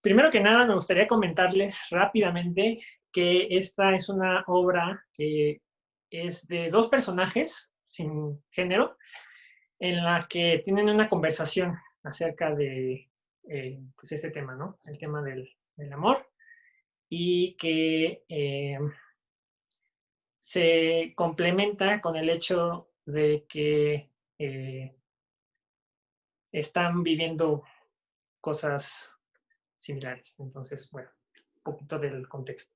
Primero que nada, me gustaría comentarles rápidamente que esta es una obra que es de dos personajes sin género, en la que tienen una conversación acerca de eh, pues este tema, ¿no? El tema del, amor y que eh, se complementa con el hecho de que eh, están viviendo cosas similares. Entonces, bueno, un poquito del contexto.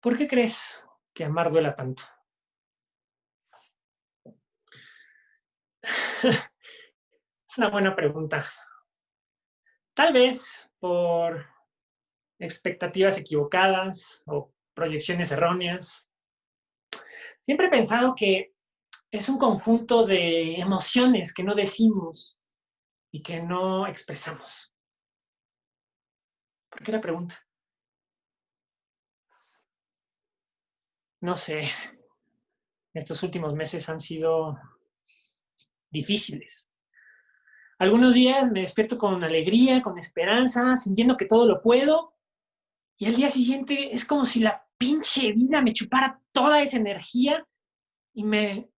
¿Por qué crees que amar duela tanto? es una buena pregunta. Tal vez por expectativas equivocadas o proyecciones erróneas. Siempre he pensado que es un conjunto de emociones que no decimos y que no expresamos. ¿Por qué la pregunta? No sé, estos últimos meses han sido difíciles. Algunos días me despierto con alegría, con esperanza, sintiendo que todo lo puedo, y al día siguiente es como si la pinche vida me chupara toda esa energía y me,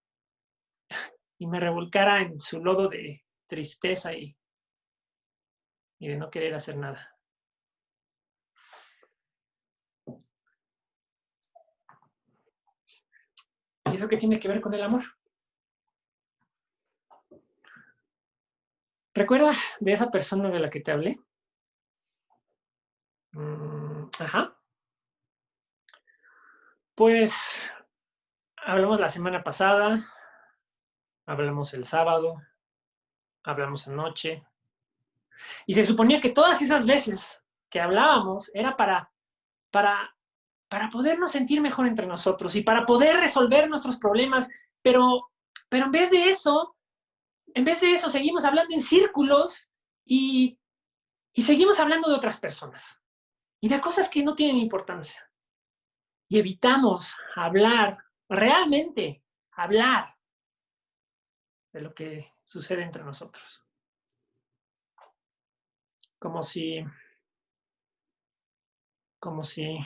y me revolcara en su lodo de tristeza y, y de no querer hacer nada. ¿Y eso qué tiene que ver con el amor? ¿Recuerdas de esa persona de la que te hablé? Ajá. Pues hablamos la semana pasada, hablamos el sábado, hablamos anoche. Y se suponía que todas esas veces que hablábamos era para, para, para podernos sentir mejor entre nosotros y para poder resolver nuestros problemas, pero, pero en vez de eso, en vez de eso seguimos hablando en círculos y, y seguimos hablando de otras personas y de cosas que no tienen importancia. Y evitamos hablar, realmente hablar de lo que sucede entre nosotros. Como si, como si,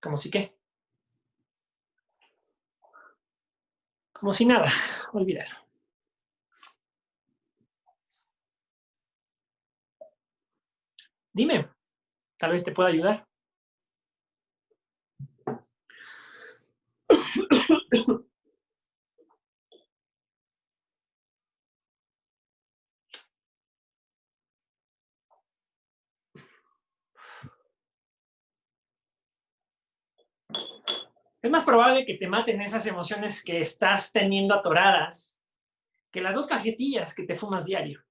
como si qué. Como si nada, olvidar. Dime, tal vez te pueda ayudar. Es más probable que te maten esas emociones que estás teniendo atoradas que las dos cajetillas que te fumas diario.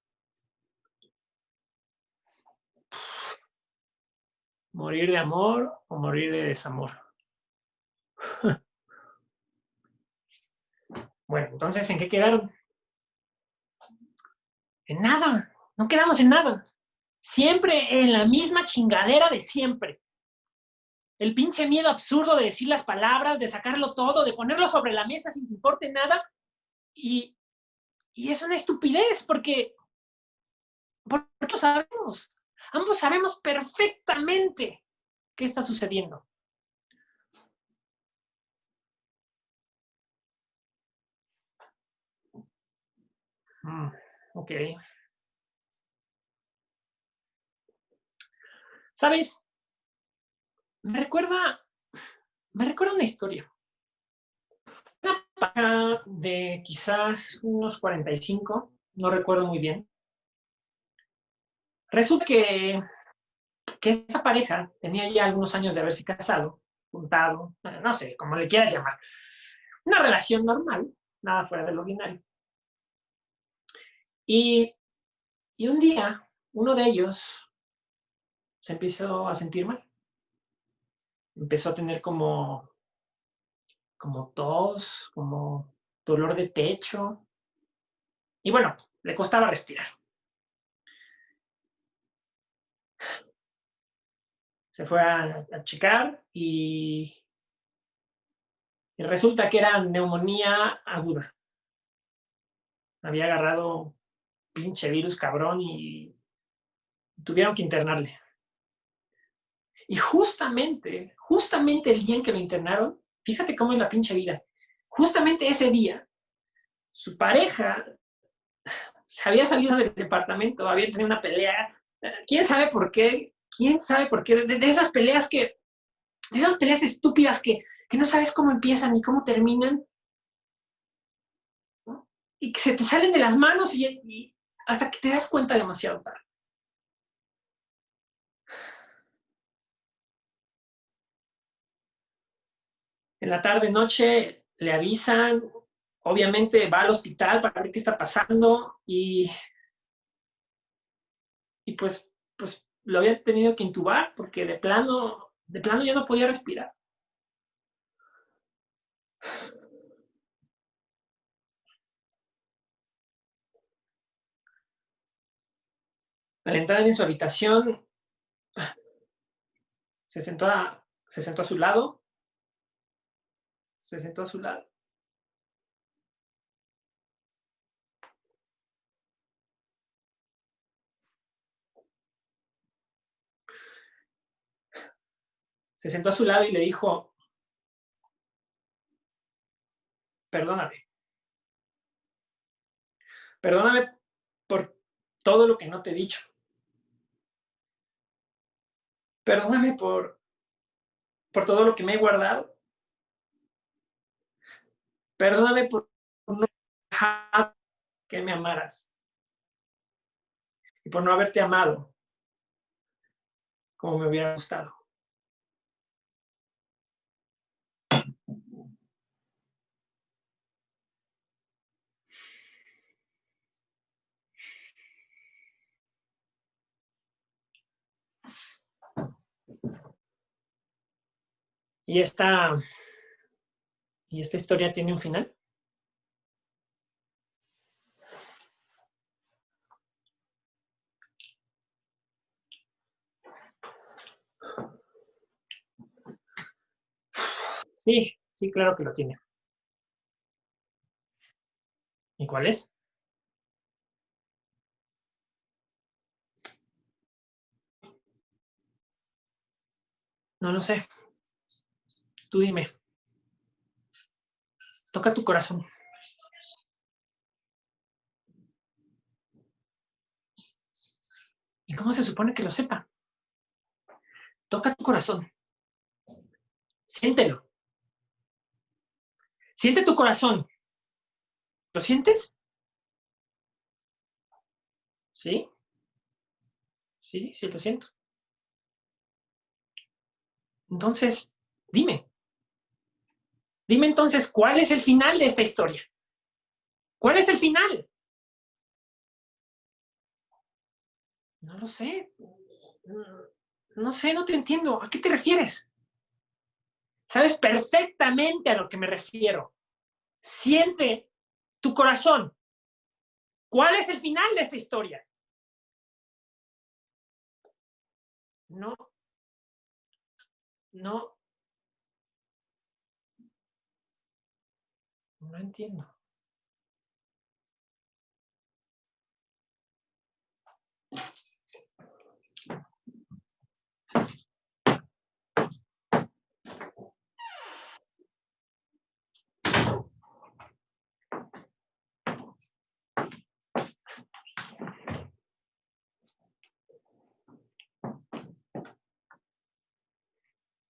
¿Morir de amor o morir de desamor? Bueno, entonces, ¿en qué quedaron? En nada, no quedamos en nada. Siempre en la misma chingadera de siempre. El pinche miedo absurdo de decir las palabras, de sacarlo todo, de ponerlo sobre la mesa sin que importe nada. Y, y es una estupidez porque, porque sabemos. Ambos sabemos perfectamente qué está sucediendo. Mm, ok. ¿Sabes? Me recuerda, me recuerda una historia. Una pareja de quizás unos 45, no recuerdo muy bien. Resulta que, que esa pareja tenía ya algunos años de haberse casado, juntado, no sé, como le quieras llamar. Una relación normal, nada fuera del ordinario. Y, un día, uno de ellos se empezó a sentir mal. Empezó a tener como, como tos, como dolor de pecho. Y bueno, le costaba respirar. Se fue a, checar y, y resulta que era neumonía aguda. Había agarrado pinche virus cabrón y tuvieron que internarle. Y justamente, justamente el día en que lo internaron, fíjate cómo es la pinche vida, justamente ese día, su pareja se había salido del departamento, había tenido una pelea, quién sabe por qué, quién sabe por qué, de, esas peleas que, esas peleas estúpidas que, que, no sabes cómo empiezan ni cómo terminan, y que se te salen de las manos y, y hasta que te das cuenta demasiado tarde. En la tarde, noche, le avisan, obviamente va al hospital para ver qué está pasando y, y pues, pues lo había tenido que intubar porque de plano, de plano ya no podía respirar. Al entrar en su habitación, se sentó a, se sentó a su lado, se sentó a su lado se sentó a su lado y le dijo, perdóname. Perdóname por todo lo que no te he dicho. Perdóname por, por todo lo que me he guardado. Perdóname por no dejar que me amaras. Y por no haberte amado como me hubiera gustado. Y esta, y esta historia tiene un final. Sí, sí, claro que lo tiene. ¿Y cuál es? No lo sé. Tú dime. Toca tu corazón. ¿Y cómo se supone que lo sepa? Toca tu corazón. Siéntelo. Siente tu corazón. ¿Lo sientes? ¿Sí? Sí, sí, lo siento. Entonces, dime. Dime entonces, ¿cuál es el final de esta historia? ¿Cuál es el final? No lo sé. No sé, no te entiendo. ¿A qué te refieres? Sabes perfectamente a lo que me refiero. Siente tu corazón. ¿Cuál es el final de esta historia? No. No. No entiendo.